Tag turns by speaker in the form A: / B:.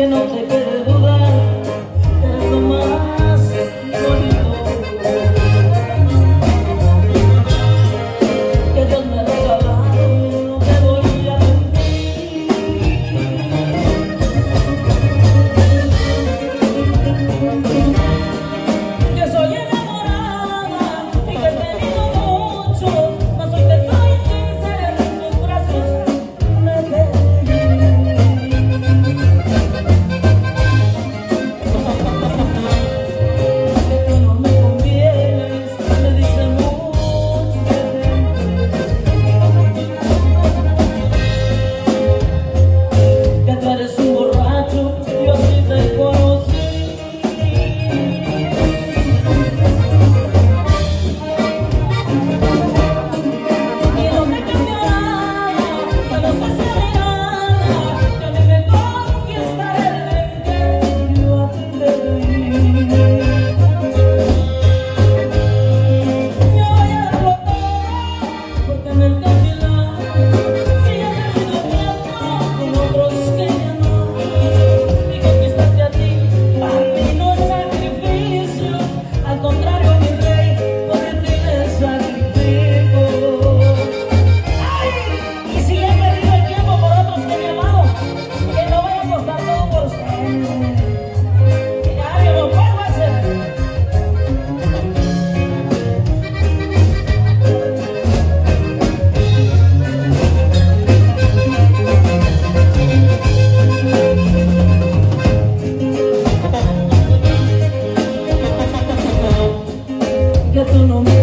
A: Thank I tú no me